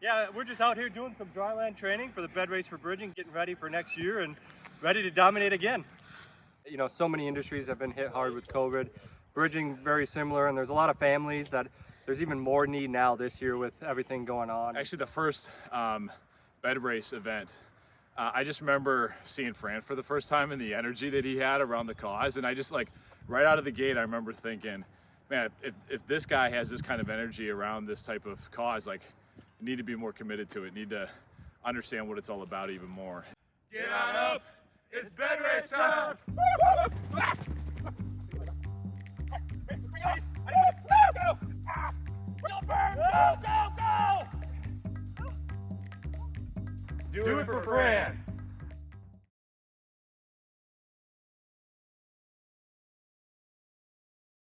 Yeah, we're just out here doing some dryland training for the bed race for bridging, getting ready for next year and ready to dominate again. You know, so many industries have been hit hard with COVID. Bridging very similar, and there's a lot of families that there's even more need now this year with everything going on. Actually, the first um, bed race event, uh, I just remember seeing Fran for the first time and the energy that he had around the cause. And I just like, right out of the gate, I remember thinking, man, if, if this guy has this kind of energy around this type of cause, like, you need to be more committed to it, need to understand what it's all about even more. Get on up! It's bed race time! Do, it for Fran.